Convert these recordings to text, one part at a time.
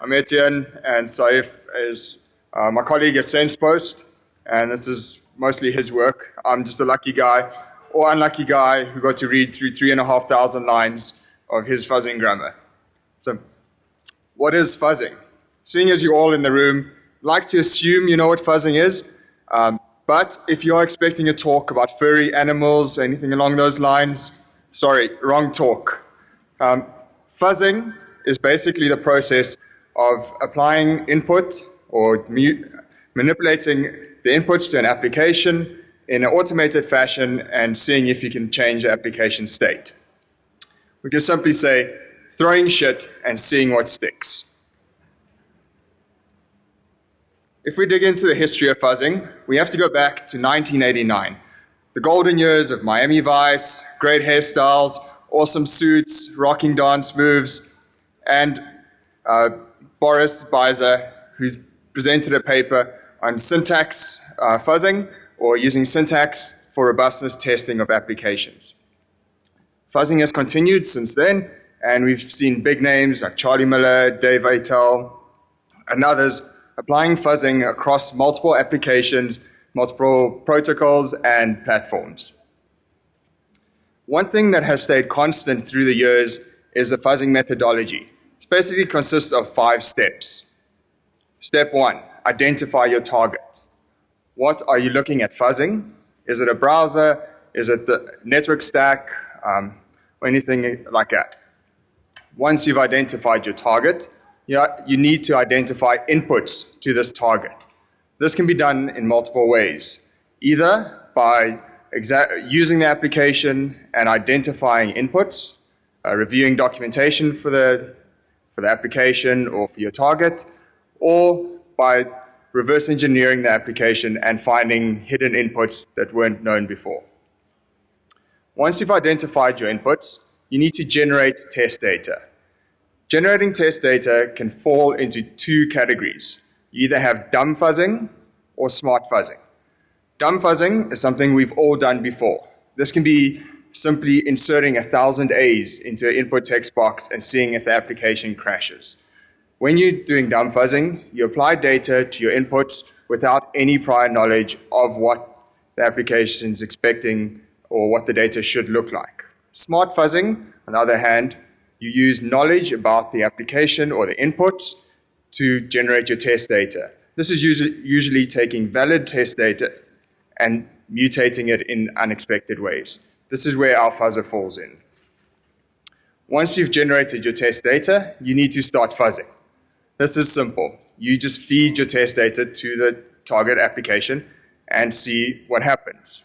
I'm Etienne, and Saif is uh, my colleague at SensePost, and this is mostly his work. I'm just a lucky guy, or unlucky guy, who got to read through three and a half thousand lines of his fuzzing grammar. So, what is fuzzing? Seeing as you're all in the room, like to assume you know what fuzzing is, um, but if you're expecting a talk about furry animals, anything along those lines, sorry, wrong talk. Um, fuzzing is basically the process of applying input or manipulating the inputs to an application in an automated fashion and seeing if you can change the application state. We can simply say throwing shit and seeing what sticks. If we dig into the history of fuzzing, we have to go back to 1989. The golden years of Miami Vice, great hairstyles, awesome suits, rocking dance moves, and uh, Boris Beizer, who's presented a paper on syntax uh, fuzzing or using syntax for robustness testing of applications. Fuzzing has continued since then, and we've seen big names like Charlie Miller, Dave Aitel, and others applying fuzzing across multiple applications, multiple protocols, and platforms. One thing that has stayed constant through the years is the fuzzing methodology. Basically consists of five steps. Step one, identify your target. What are you looking at fuzzing? Is it a browser? Is it the network stack? Um, or anything like that. Once you've identified your target, you, you need to identify inputs to this target. This can be done in multiple ways, either by using the application and identifying inputs, uh, reviewing documentation for the, for the application or for your target, or by reverse engineering the application and finding hidden inputs that weren't known before. Once you've identified your inputs, you need to generate test data. Generating test data can fall into two categories. You either have dumb fuzzing or smart fuzzing. Dumb fuzzing is something we've all done before. This can be simply inserting a thousand A's into an input text box and seeing if the application crashes. When you're doing dumb fuzzing, you apply data to your inputs without any prior knowledge of what the application is expecting or what the data should look like. Smart fuzzing, on the other hand, you use knowledge about the application or the inputs to generate your test data. This is usually, usually taking valid test data and mutating it in unexpected ways. This is where our fuzzer falls in. Once you've generated your test data, you need to start fuzzing. This is simple. You just feed your test data to the target application and see what happens.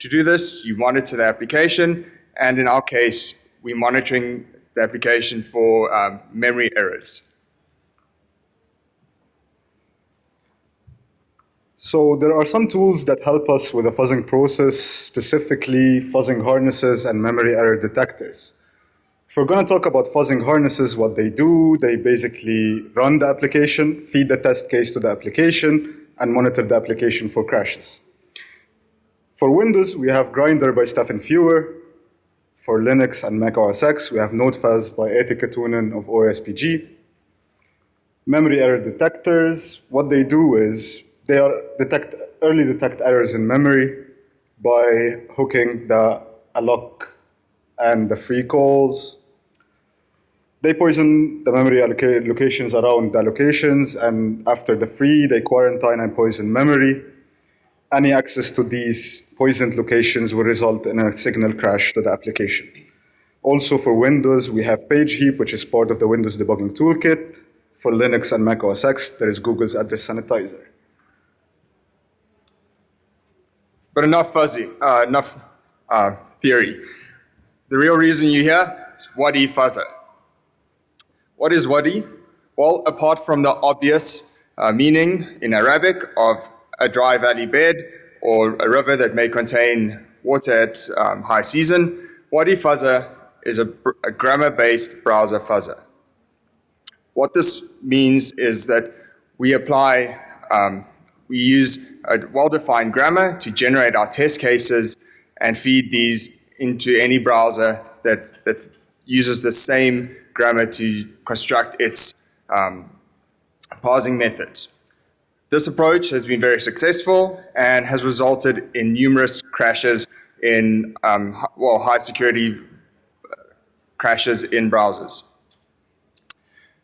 To do this, you monitor the application, and in our case, we're monitoring the application for um, memory errors. So there are some tools that help us with the fuzzing process, specifically fuzzing harnesses and memory error detectors. If we're going to talk about fuzzing harnesses, what they do, they basically run the application, feed the test case to the application, and monitor the application for crashes. For Windows, we have Grinder by Stefan Fewer, for Linux and Mac OS X, we have NodeFuzz by Eetu Katunen of OSPG. Memory error detectors, what they do is they are detect early detect errors in memory by hooking the alloc and the free calls. They poison the memory locations around the locations, and after the free, they quarantine and poison memory. Any access to these poisoned locations will result in a signal crash to the application. Also for Windows, we have PageHeap, which is part of the Windows debugging toolkit. For Linux and Mac OS X, there is Google's address sanitizer. But enough fuzzy, uh, enough uh, theory. The real reason you're here is Wadi Fuzzer. What is Wadi? Well, apart from the obvious uh, meaning in Arabic of a dry valley bed, or a river that may contain water at um, high season, Wadi Fuzzer is a, a grammar-based browser fuzzer. What this means is that we apply, um, we use a well-defined grammar to generate our test cases and feed these into any browser that, that uses the same grammar to construct its um, parsing methods. This approach has been very successful and has resulted in numerous crashes in, um, well, high security uh, crashes in browsers.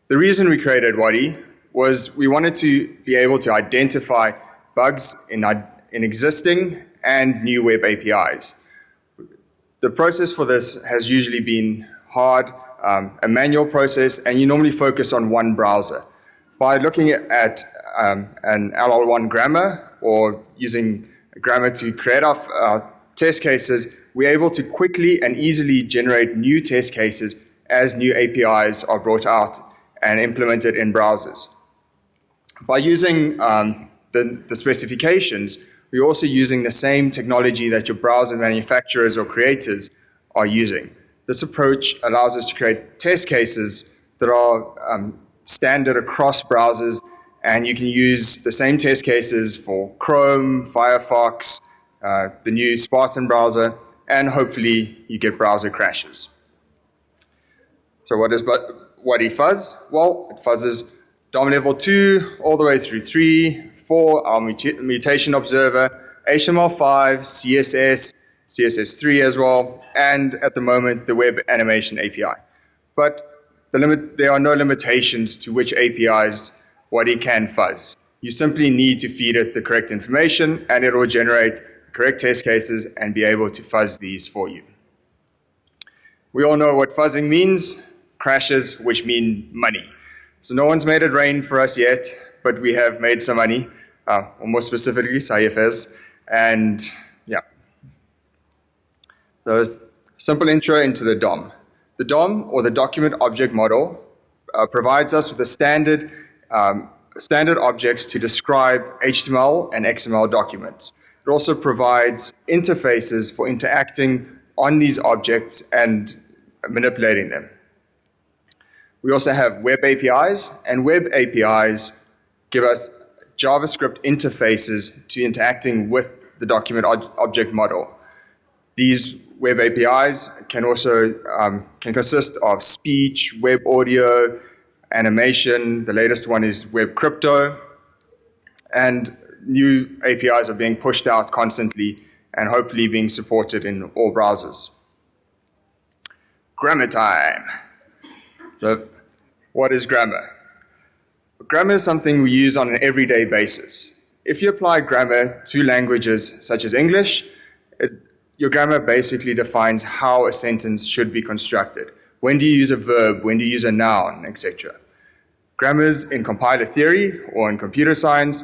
The reason we created Wadi was we wanted to be able to identify bugs in, in existing and new web APIs. The process for this has usually been hard, um, a manual process, and you normally focus on one browser. By looking at um, an LL1 grammar or using grammar to create our uh, test cases, we're able to quickly and easily generate new test cases as new APIs are brought out and implemented in browsers. By using um, the, the specifications, we're also using the same technology that your browser manufacturers or creators are using. This approach allows us to create test cases that are um, standard across browsers, and you can use the same test cases for Chrome, Firefox, uh, the new Spartan browser, and hopefully you get browser crashes. So what is Wadi fuzz? Well, it fuzzes DOM level 2 all the way through 3, 4, our mutation observer, HTML5, CSS, CSS3 as well, and at the moment, the web animation API. But the limit, there are no limitations to which APIs what Wadi can fuzz. You simply need to feed it the correct information, and it will generate correct test cases and be able to fuzz these for you. We all know what fuzzing means, crashes, which mean money. So no one's made it rain for us yet, but we have made some money, uh, or more specifically, Saif has, and yeah. So simple intro into the DOM. The DOM, or the Document Object Model, uh, provides us with a standard, um, standard objects to describe HTML and XML documents. It also provides interfaces for interacting on these objects and manipulating them. We also have web APIs, and web APIs give us JavaScript interfaces to interacting with the document object model. These web APIs can also um, can consist of speech, web audio, animation. The latest one is web crypto, and new APIs are being pushed out constantly and hopefully being supported in all browsers. Grammar time. So what is grammar? Grammar is something we use on an everyday basis. If you apply grammar to languages such as English, it, your grammar basically defines how a sentence should be constructed. When do you use a verb? When do you use a noun, etc. Grammars in compiler theory or in computer science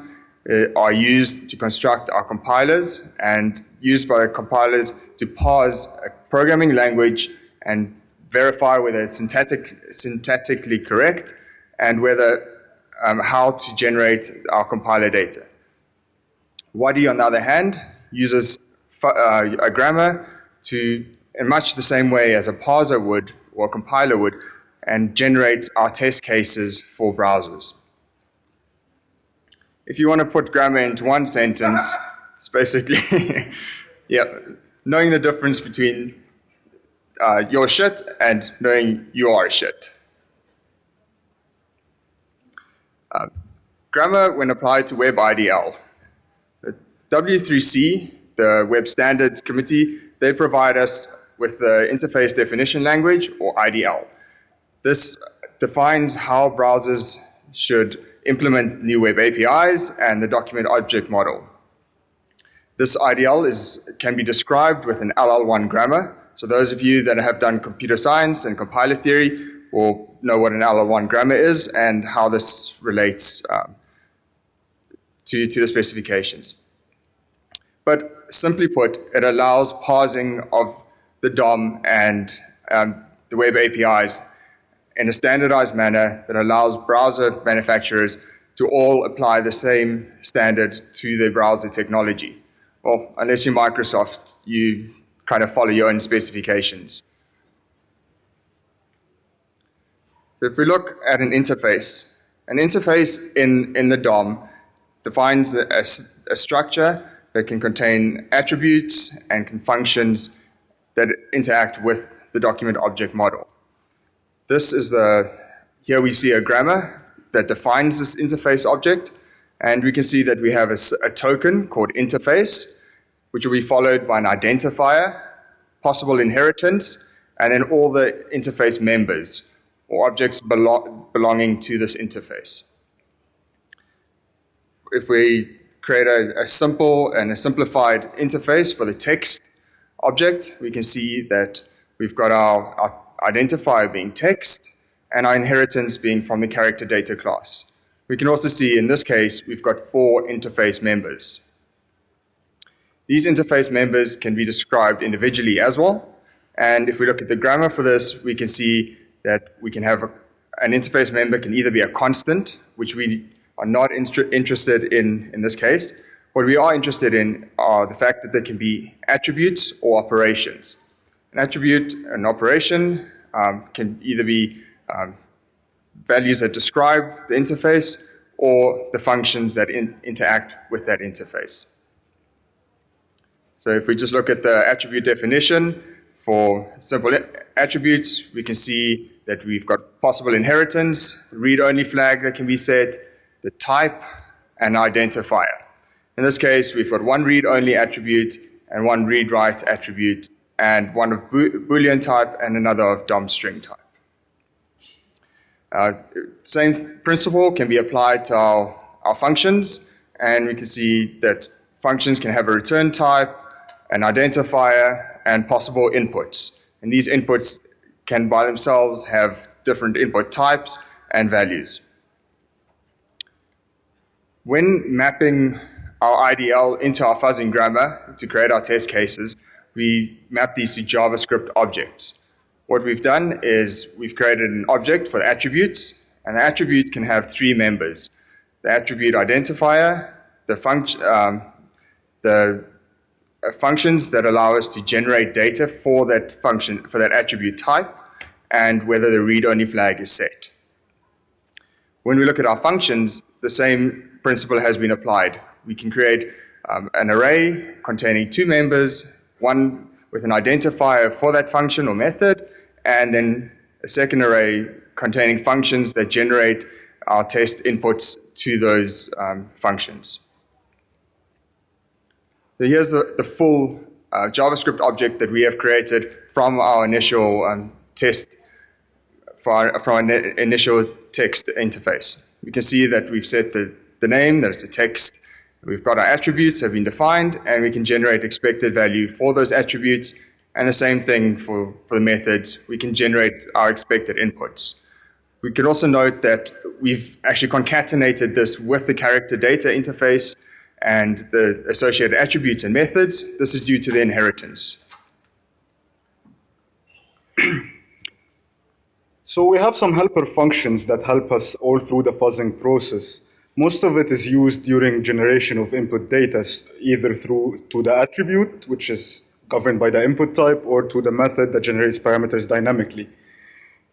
uh, are used to construct our compilers and used by compilers to parse a programming language and verify whether it's syntactic, syntactically correct and whether um, how to generate our compiler data. Wadi, on the other hand, uses uh, a grammar to, in much the same way as a parser would or a compiler would, and generates our test cases for browsers if you want to put grammar into one sentence, it's basically, yeah, knowing the difference between uh, your shit and knowing you are shit. Uh, grammar when applied to Web IDL. The W3C, the Web Standards Committee, they provide us with the Interface Definition Language, or IDL. This defines how browsers should implement new web APIs and the document object model. This IDL is, can be described with an LL1 grammar. So those of you that have done computer science and compiler theory will know what an LL1 grammar is and how this relates um, to, to the specifications. But simply put, it allows parsing of the DOM and um, the web APIs in a standardized manner that allows browser manufacturers to all apply the same standard to their browser technology. Well, unless you're Microsoft, you kind of follow your own specifications. If we look at an interface, an interface in, in the DOM defines a, a, a structure that can contain attributes and functions that interact with the document object model. This is the, here we see a grammar that defines this interface object. And we can see that we have a, a token called interface, which will be followed by an identifier, possible inheritance, and then all the interface members or objects belo belonging to this interface. If we create a, a, simple and a simplified interface for the text object, we can see that we've got our, our identifier being text and our inheritance being from the character data class. We can also see in this case, we've got four interface members. These interface members can be described individually as well. And if we look at the grammar for this, we can see that we can have a, an interface member can either be a constant, which we are not interested in in this case. What we are interested in are the fact that there can be attributes or operations. An attribute, an operation, um, can either be um, values that describe the interface or the functions that in, interact with that interface. So if we just look at the attribute definition for simple attributes, we can see that we've got possible inheritance, read-only flag that can be set, the type, and identifier. In this case, we've got one read-only attribute and one read-write attribute, and one of Boolean type and another of DOM string type. Uh, same principle can be applied to our, our functions, and we can see that functions can have a return type, an identifier, and possible inputs. And these inputs can by themselves have different input types and values. When mapping our IDL into our fuzzing grammar to create our test cases, we map these to JavaScript objects. What we've done is we've created an object for the attributes, and the attribute can have three members. The attribute identifier, the, function, um, the functions that allow us to generate data for that function, for that attribute type, and whether the read-only flag is set. When we look at our functions, the same principle has been applied. We can create um, an array containing two members, one with an identifier for that function or method, and then a second array containing functions that generate our test inputs to those um, functions. So here's the, the full uh, JavaScript object that we have created from our initial um, test, our, from our initial text interface. We can see that we've set the, the name, that it's a text. We've got our attributes have been defined, and we can generate expected value for those attributes. And the same thing for, for the methods. We can generate our expected inputs. We can also note that we've actually concatenated this with the character data interface and the associated attributes and methods. This is due to the inheritance. so we have some helper functions that help us all through the fuzzing process. Most of it is used during generation of input data, either through to the attribute, which is governed by the input type, or to the method that generates parameters dynamically.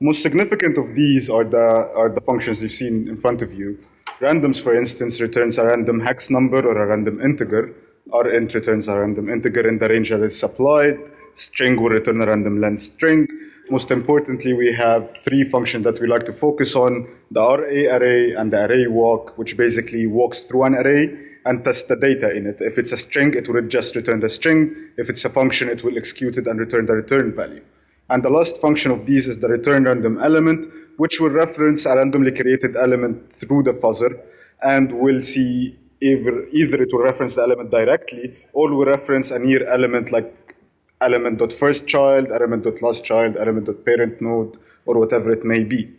Most significant of these are the, are the functions you've seen in front of you. Randoms, for instance, returns a random hex number or a random integer. rint returns a random integer in the range that is supplied. String will return a random length string. Most importantly, we have three functions that we like to focus on, the RA array and the array walk, which basically walks through an array and tests the data in it. If it's a string, it will just return the string. If it's a function, it will execute it and return the return value. And the last function of these is the return random element, which will reference a randomly created element through the fuzzer, and we'll see either, either it will reference the element directly, or will reference a near element like element.firstChild, element.lastChild, element.parent node, or whatever it may be.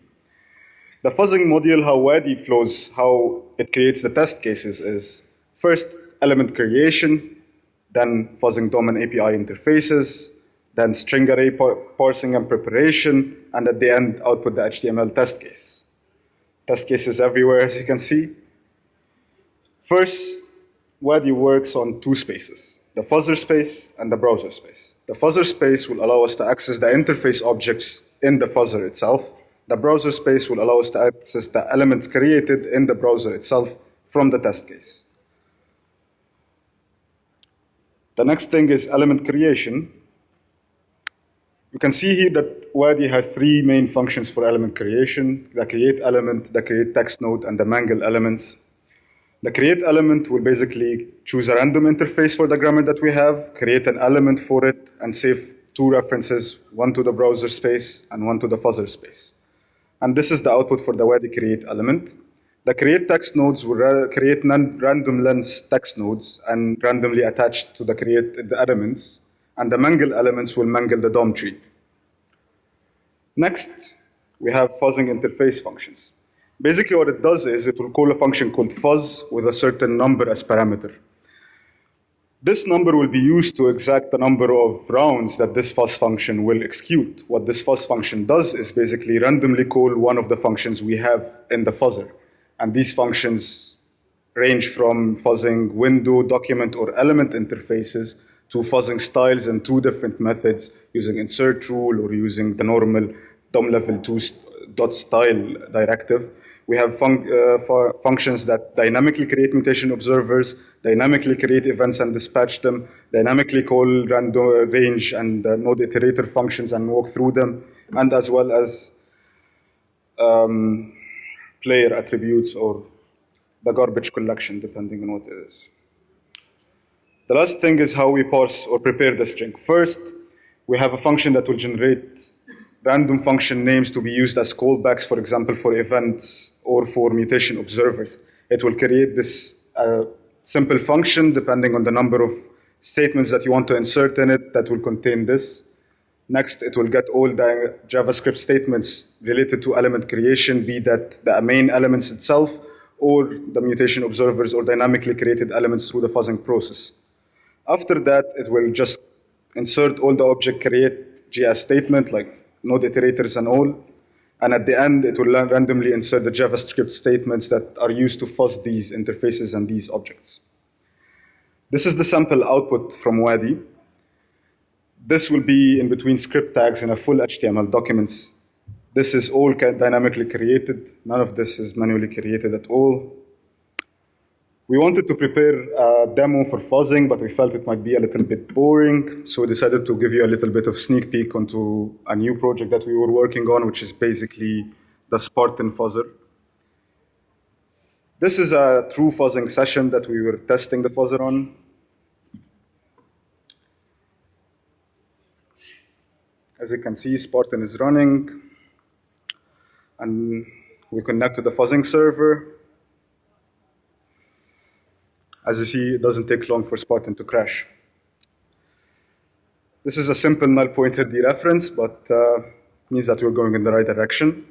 The fuzzing module, how Wadi flows, how it creates the test cases is first element creation, then fuzzing DOM and API interfaces, then string array parsing and preparation, and at the end, output the HTML test case. Test cases everywhere, as you can see. First, Wadi works on two spaces, the fuzzer space and the browser space. The fuzzer space will allow us to access the interface objects in the fuzzer itself. The browser space will allow us to access the elements created in the browser itself from the test case. The next thing is element creation. You can see here that Wadi has three main functions for element creation, the create element, the create text node, and the mangle elements. The create element will basically choose a random interface for the grammar that we have, create an element for it, and save two references, one to the browser space and one to the fuzzer space. And this is the output for the Wadi create element. The create text nodes will create random length text nodes and randomly attached to the create the elements, and the mangle elements will mangle the DOM tree. Next, we have fuzzing interface functions. Basically what it does is it will call a function called fuzz with a certain number as parameter. This number will be used to exact the number of rounds that this fuzz function will execute. What this fuzz function does is basically randomly call one of the functions we have in the fuzzer. And these functions range from fuzzing window, document, or element interfaces to fuzzing styles and two different methods using insert rule or using the normal DOM level 2 dot style directive. We have fun uh, functions that dynamically create mutation observers, dynamically create events and dispatch them, dynamically call random range and uh, node iterator functions and walk through them, and as well as um, player attributes or the garbage collection, depending on what it is. The last thing is how we parse or prepare the string. First, we have a function that will generate random function names to be used as callbacks, for example, for events or for mutation observers. It will create this uh, simple function depending on the number of statements that you want to insert in it that will contain this. Next, it will get all the JavaScript statements related to element creation, be that the main elements itself or the mutation observers or dynamically created elements through the fuzzing process. After that, it will just insert all the object create JS statement like node iterators and all. And at the end, it will randomly insert the JavaScript statements that are used to fuzz these interfaces and these objects. This is the sample output from Wadi. This will be in between script tags in a full HTML documents. This is all dynamically created. None of this is manually created at all. We wanted to prepare a demo for fuzzing, but we felt it might be a little bit boring, so we decided to give you a little bit of sneak peek onto a new project that we were working on, which is basically the Spartan fuzzer. This is a true fuzzing session that we were testing the fuzzer on. As you can see, Spartan is running, and we connect to the fuzzing server. As you see, it doesn't take long for Spartan to crash. This is a simple null pointer dereference, but uh, means that we're going in the right direction.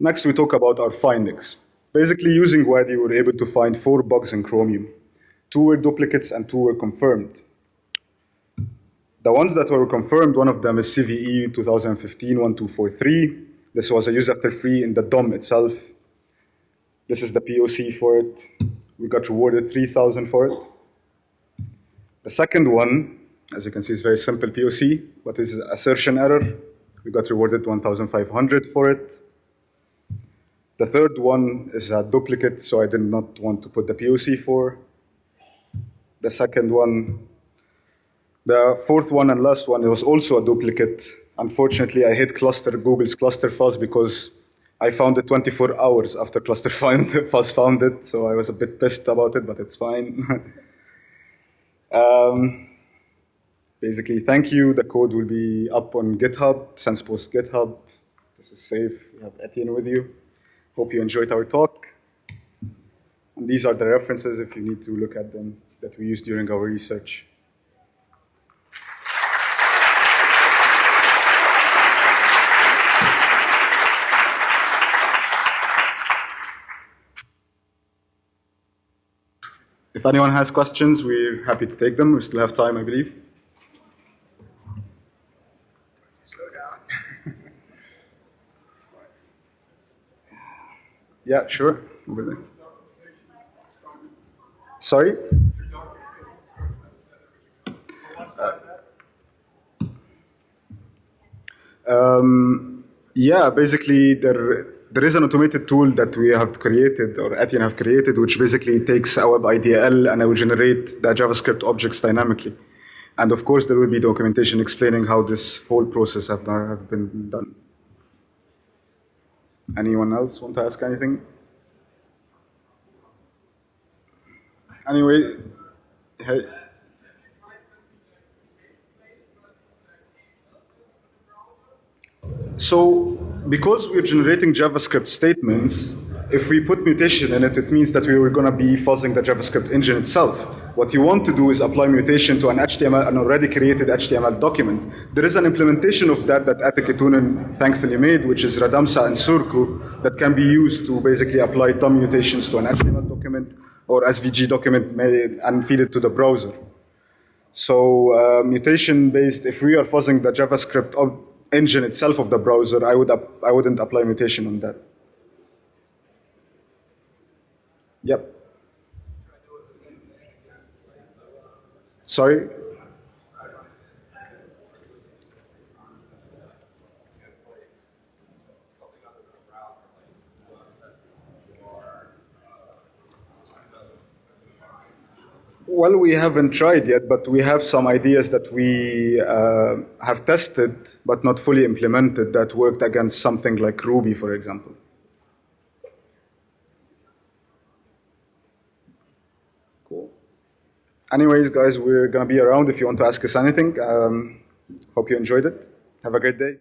Next, we talk about our findings. Basically, using Wadi, we were able to find four bugs in Chromium. Two were duplicates and two were confirmed. The ones that were confirmed, one of them is CVE 2015-1243. This was a use after free in the DOM itself. This is the POC for it. We got rewarded 3,000 for it. The second one, as you can see, is very simple POC. What is assertion error? We got rewarded 1,500 for it. The third one is a duplicate, so I did not want to put the POC for. The second one, the fourth one and last one, it was also a duplicate. Unfortunately, I hit cluster, Google's cluster fuzz because I found it 24 hours after cluster found it, so I was a bit pissed about it, but it's fine. um, basically, thank you. The code will be up on GitHub, SensePost GitHub. This is safe. We have Etienne with you. Hope you enjoyed our talk. And these are the references if you need to look at them that we used during our research. If anyone has questions, we're happy to take them. We still have time, I believe. Slow down. yeah, sure. Over. Sorry? Uh, um, yeah, basically, there there is an automated tool that we have created or Etienne have created, which basically takes a web IDL and it will generate the JavaScript objects dynamically. And of course, there will be documentation explaining how this whole process have, done, have been done. Anyone else want to ask anything? Anyway, hey. So, because we're generating JavaScript statements, if we put mutation in it, it means that we were going to be fuzzing the JavaScript engine itself. What you want to do is apply mutation to an HTML, an already created HTML document. There is an implementation of that that Ate Kinnunen thankfully made, which is Radamsa and Surku, that can be used to basically apply DOM mutations to an HTML document or SVG document and feed it to the browser. So uh, mutation based, if we are fuzzing the JavaScript engine itself of the browser, I, would I wouldn't apply mutation on that. Yep. Sorry? Well, we haven't tried yet, but we have some ideas that we uh, have tested but not fully implemented that worked against something like Ruby, for example. Cool. Anyways, guys, we're going to be around if you want to ask us anything. Um, hope you enjoyed it. Have a great day.